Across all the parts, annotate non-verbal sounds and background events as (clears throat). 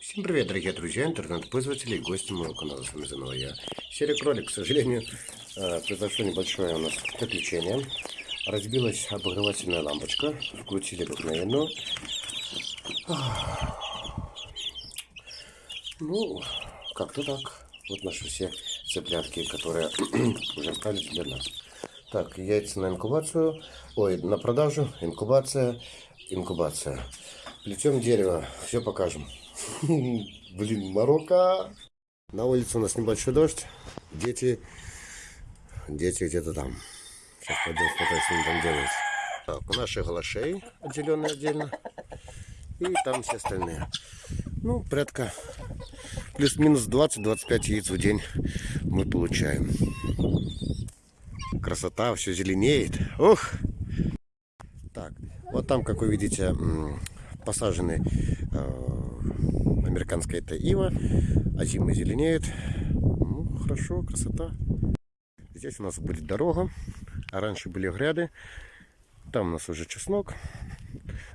Всем привет, дорогие друзья, интернет-пользователи и гости моего канала. С вами заново я, Серый Кролик. К сожалению, э, произошло небольшое у нас приключение. Разбилась обогревательная лампочка. Включили обыкновенную. Ну, как-то так. Вот наши все цыплятки, которые (clears throat) уже остались для нас. Так, яйца на инкубацию. Ой, на продажу. Инкубация. Инкубация. Плетем дерево. Все покажем. (laughs) Блин, Марокко. На улице у нас небольшой дождь. Дети, дети где-то там. Сейчас пойдем смотреть, что они там делают. Так, у наших галашей отделенные отдельно. И там все остальные. Ну, порядка плюс-минус 20-25 яиц в день мы получаем. Красота, все зеленеет. Ух! Так, вот там, как вы видите, посажены э, американская это ива, а зимы зеленеют. Ну, хорошо, красота. Здесь у нас будет дорога, а раньше были гряды. Там у нас уже чеснок.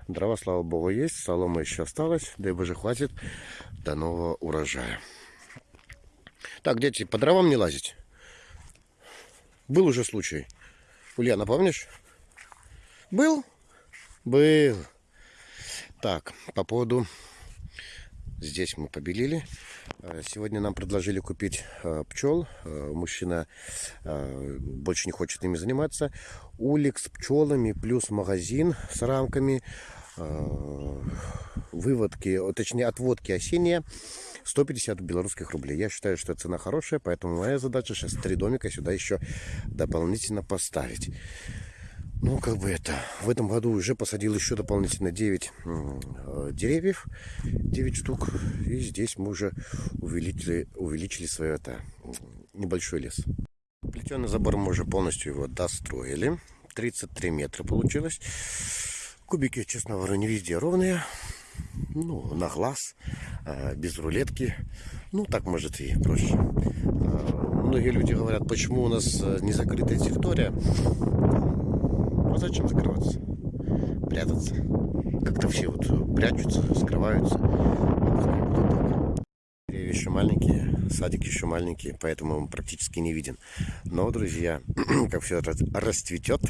Дрова, слава богу, есть, солома еще осталась. Дай боже, хватит до нового урожая. Так, дети, по дровам не лазить. Был уже случай. Ульяна, помнишь? Был? Был. Так, по поводу... Здесь мы побелили. Э, сегодня нам предложили купить э, пчел. Э, мужчина больше не хочет ими заниматься. Улик с пчелами плюс магазин с рамками. Выводки, точнее отводки осенние 150 белорусских рублей. Я считаю, что цена хорошая, поэтому моя задача сейчас три домика сюда еще дополнительно поставить. Ну, как бы это, в этом году уже посадил еще дополнительно 9 э, деревьев, 9 штук. И здесь мы уже увеличили, увеличили свой это, небольшой лес. Плетеный забор мы уже полностью его достроили. 33 метра получилось. Кубики, честно говоря, не везде ровные. Ну, на глаз, э, без рулетки. Ну, так может и проще. Э, многие люди говорят, почему у нас не закрытая территория. А зачем закрываться? Прятаться. Как-то все вот прячутся, скрываются. Деревья еще маленькие, садик еще маленький, поэтому он практически не виден. Но, друзья, (clears throat) как все расцветет,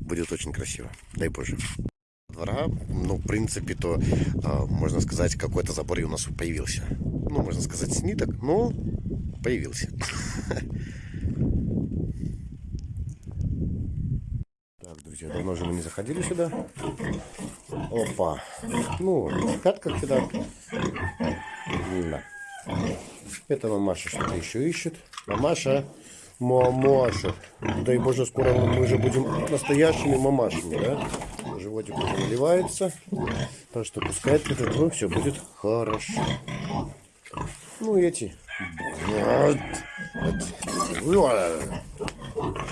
будет очень красиво. Дай Боже двора, ну, в принципе, то, э, можно сказать, какой-то забор и у нас появился. Ну, можно сказать, с ниток, но появился. (laughs) друзья. Давно же мы не заходили сюда. Опа. Ну, спят как всегда. Да. Это мамаша что-то еще ищет. Мамаша. Мамаша. Дай боже, скоро мы же будем настоящими мамашами, да? Животик уже наливается. Так что пускай этот ну, все будет хорошо. Ну, эти. Вот.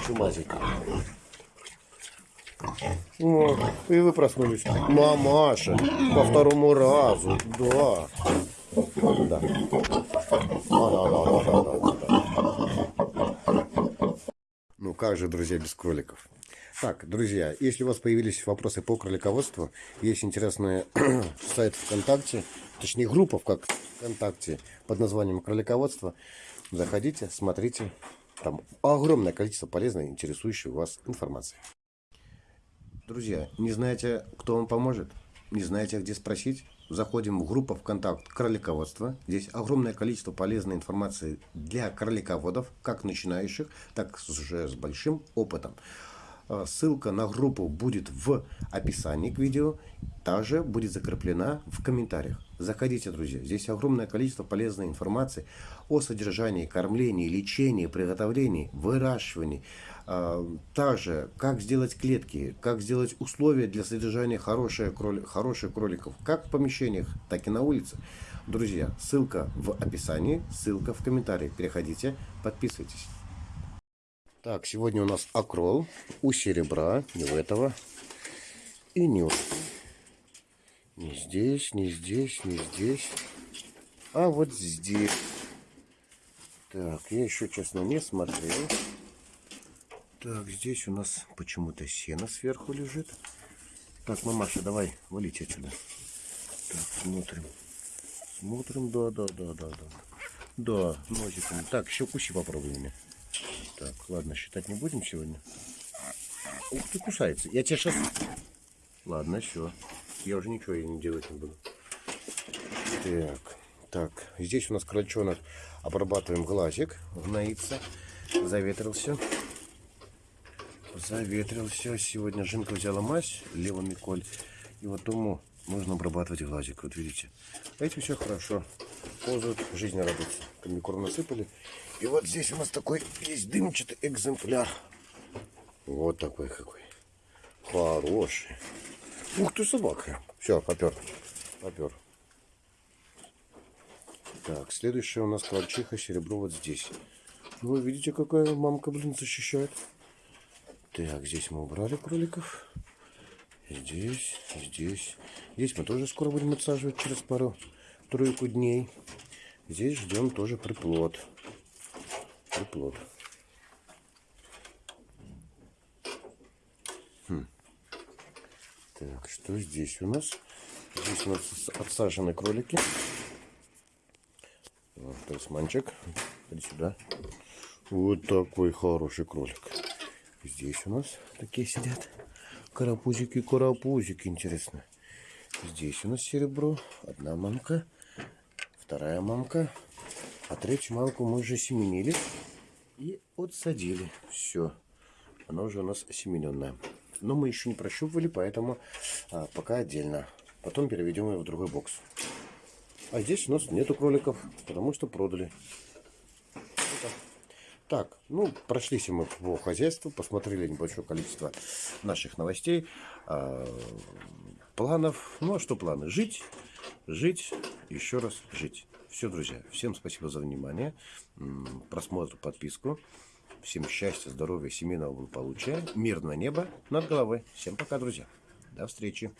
Чумазик. О, и вы проснулись. Мамаша, по второму разу, да. Да. Ну как же, друзья, без кроликов? Так, друзья, если у вас появились вопросы по кролиководству, есть интересный (clears throat) сайт ВКонтакте, точнее группа как ВКонтакте под названием кролиководство. Заходите, смотрите, там огромное количество полезной, интересующей вас информации. Друзья, не знаете, кто вам поможет? Не знаете, где спросить? Заходим в группу ВКонтакт кролиководство. Здесь огромное количество полезной информации для кролиководов, как начинающих, так уже с большим опытом. А, ссылка на группу будет в описании к видео, также будет закреплена в комментариях. Заходите, друзья, здесь огромное количество полезной информации о содержании, кормлении, лечении, приготовлении, выращивании. А, также, как сделать клетки, как сделать условия для содержания хороших, кроли, хороших кроликов, как в помещениях, так и на улице. Друзья, ссылка в описании, ссылка в комментарии. Переходите, подписывайтесь. Так, сегодня у нас акрол у серебра, не у этого. И не, не здесь, не здесь, не здесь. А вот здесь. Так, я еще, честно, не смотрел. Так, здесь у нас почему-то сено сверху лежит. Так, мамаша, давай, валите отсюда. Так, Смотрим. Смотрим, да, да, да, да, да. Да, носиком. Так, еще куси попробуй меня. Так, ладно, считать не будем сегодня. Ух ты, кусается. Я тебе сейчас... Ладно, все. Я уже ничего ей не делать не буду. Так, так. Здесь у нас крольчонок. Обрабатываем глазик. Гноится. Заветрился. Заветрился. Сегодня Жинка взяла мазь. Лева Миколь. И вот ему нужно обрабатывать глазик. Вот видите. А эти все хорошо. Ползают, жизнь радуется. Комбикорм насыпали. И вот здесь у нас такой есть дымчатый экземпляр. Вот такой какой. Хороший. Ух ты, собака. Все, попер. Попер. Так, следующая у нас крольчиха серебро вот здесь. Вы видите, какая мамка, блин, защищает. Так, здесь мы убрали кроликов. Здесь, здесь. Здесь мы тоже скоро будем отсаживать через пару-тройку дней. Здесь ждем тоже приплод. Приплод. Хм. Так, что здесь у нас? Здесь у нас отсажены кролики. Вот, талисманчик. Иди сюда. Вот такой хороший кролик. Здесь у нас такие сидят. Карапузики, карапузики, интересно. Здесь у нас серебро. Одна мамка. Вторая мамка. А третью мамку мы уже семенили. И отсадили. Все. Она уже у нас семененная. Но мы еще не прощупывали, поэтому а, пока отдельно. Потом переведем ее в другой бокс. А здесь у нас нету кроликов, потому что продали. Так, ну, прошлись мы по хозяйству, посмотрели небольшое количество наших новостей, э, планов. Ну, а что планы? Жить, жить, еще раз жить. Все, друзья, всем спасибо за внимание, просмотр, подписку. Всем счастья, здоровья, семейного благополучия, мирное небо над головой. Всем пока, друзья. До встречи.